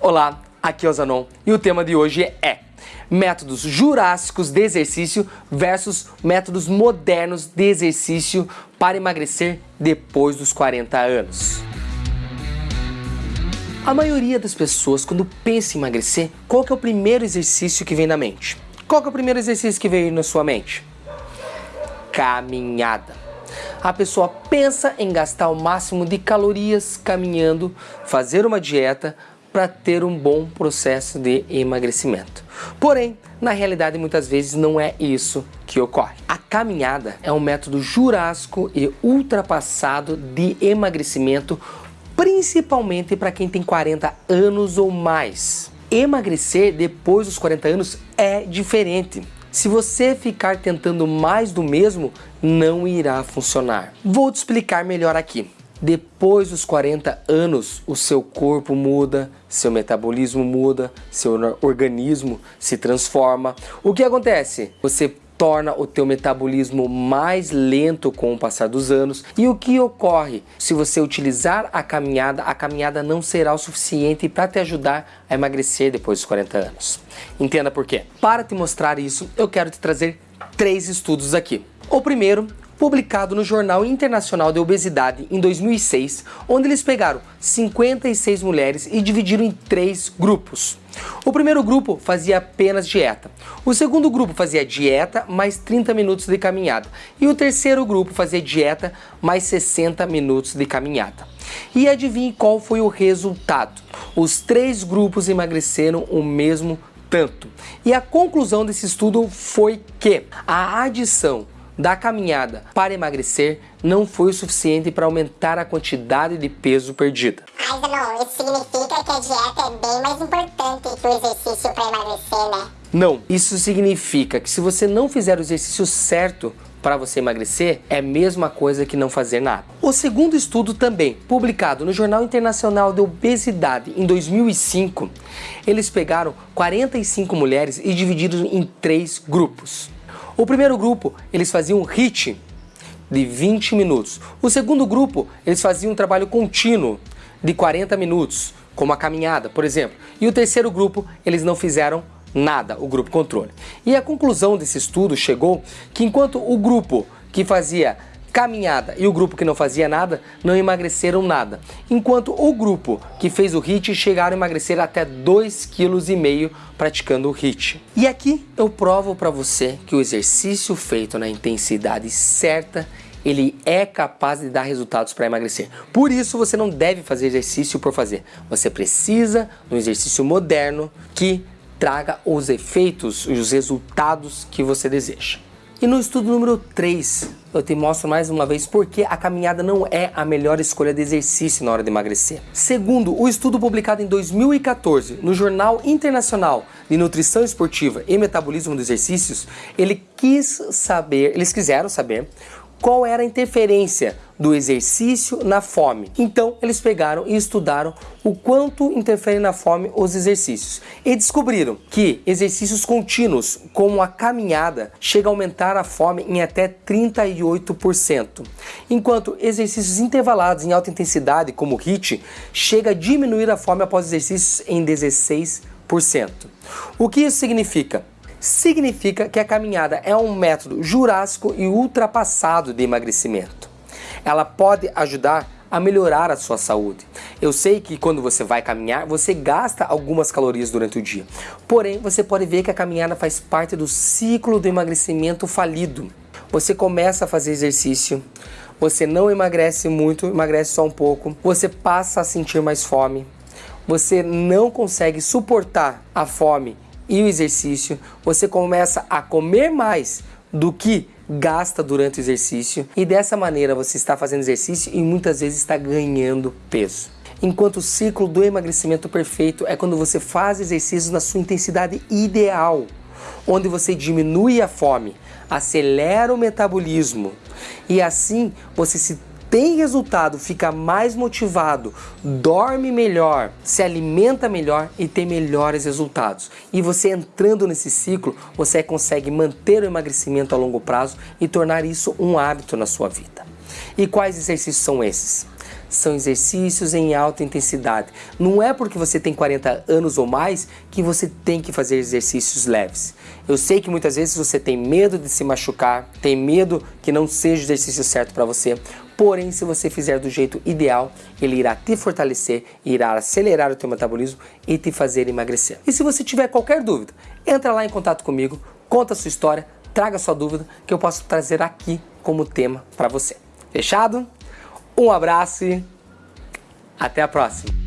Olá, aqui é o Zanon e o tema de hoje é métodos jurássicos de exercício versus métodos modernos de exercício para emagrecer depois dos 40 anos. A maioria das pessoas, quando pensa em emagrecer, qual é o primeiro exercício que vem na mente? Qual é o primeiro exercício que veio na sua mente? Caminhada. A pessoa pensa em gastar o máximo de calorias caminhando, fazer uma dieta para ter um bom processo de emagrecimento. Porém, na realidade, muitas vezes não é isso que ocorre. A caminhada é um método jurássico e ultrapassado de emagrecimento principalmente para quem tem 40 anos ou mais. Emagrecer depois dos 40 anos é diferente. Se você ficar tentando mais do mesmo, não irá funcionar. Vou te explicar melhor aqui. Depois dos 40 anos, o seu corpo muda, seu metabolismo muda, seu organismo se transforma. O que acontece? Você torna o teu metabolismo mais lento com o passar dos anos. E o que ocorre? Se você utilizar a caminhada, a caminhada não será o suficiente para te ajudar a emagrecer depois dos 40 anos. Entenda por quê. Para te mostrar isso, eu quero te trazer três estudos aqui. O primeiro publicado no Jornal Internacional de Obesidade em 2006, onde eles pegaram 56 mulheres e dividiram em três grupos. O primeiro grupo fazia apenas dieta, o segundo grupo fazia dieta mais 30 minutos de caminhada e o terceiro grupo fazia dieta mais 60 minutos de caminhada. E adivinhe qual foi o resultado? Os três grupos emagreceram o mesmo tanto. E a conclusão desse estudo foi que a adição da caminhada para emagrecer não foi o suficiente para aumentar a quantidade de peso perdida. Mas não, isso significa que a dieta é bem mais importante que o exercício para emagrecer, né? Não, isso significa que se você não fizer o exercício certo para você emagrecer, é a mesma coisa que não fazer nada. O segundo estudo também, publicado no Jornal Internacional de Obesidade em 2005, eles pegaram 45 mulheres e dividiram em três grupos. O primeiro grupo, eles faziam um HIIT de 20 minutos. O segundo grupo, eles faziam um trabalho contínuo de 40 minutos, como a caminhada, por exemplo. E o terceiro grupo, eles não fizeram nada, o grupo controle. E a conclusão desse estudo chegou que enquanto o grupo que fazia caminhada e o grupo que não fazia nada não emagreceram nada, enquanto o grupo que fez o HIIT chegaram a emagrecer até 2,5 kg praticando o HIIT. E aqui eu provo para você que o exercício feito na intensidade certa ele é capaz de dar resultados para emagrecer. Por isso você não deve fazer exercício por fazer. Você precisa de um exercício moderno que traga os efeitos e os resultados que você deseja. E no estudo número 3, eu te mostro mais uma vez porque a caminhada não é a melhor escolha de exercício na hora de emagrecer. Segundo o estudo publicado em 2014 no Jornal Internacional de Nutrição Esportiva e Metabolismo dos Exercícios, ele quis saber, eles quiseram saber qual era a interferência do exercício na fome. Então eles pegaram e estudaram o quanto interferem na fome os exercícios e descobriram que exercícios contínuos, como a caminhada, chega a aumentar a fome em até 38%, enquanto exercícios intervalados em alta intensidade, como o HIIT, chega a diminuir a fome após exercícios em 16%. O que isso significa? Significa que a caminhada é um método jurássico e ultrapassado de emagrecimento. Ela pode ajudar a melhorar a sua saúde. Eu sei que quando você vai caminhar, você gasta algumas calorias durante o dia. Porém, você pode ver que a caminhada faz parte do ciclo do emagrecimento falido. Você começa a fazer exercício, você não emagrece muito, emagrece só um pouco, você passa a sentir mais fome, você não consegue suportar a fome e o exercício, você começa a comer mais do que gasta durante o exercício e dessa maneira você está fazendo exercício e muitas vezes está ganhando peso. Enquanto o ciclo do emagrecimento perfeito é quando você faz exercícios na sua intensidade ideal, onde você diminui a fome, acelera o metabolismo e assim você se tem resultado, fica mais motivado, dorme melhor, se alimenta melhor e tem melhores resultados. E você entrando nesse ciclo, você consegue manter o emagrecimento a longo prazo e tornar isso um hábito na sua vida. E quais exercícios são esses? são exercícios em alta intensidade. Não é porque você tem 40 anos ou mais que você tem que fazer exercícios leves. Eu sei que muitas vezes você tem medo de se machucar, tem medo que não seja o exercício certo para você. Porém, se você fizer do jeito ideal, ele irá te fortalecer, irá acelerar o teu metabolismo e te fazer emagrecer. E se você tiver qualquer dúvida, entra lá em contato comigo, conta a sua história, traga sua dúvida que eu posso trazer aqui como tema para você. Fechado? Um abraço e até a próxima!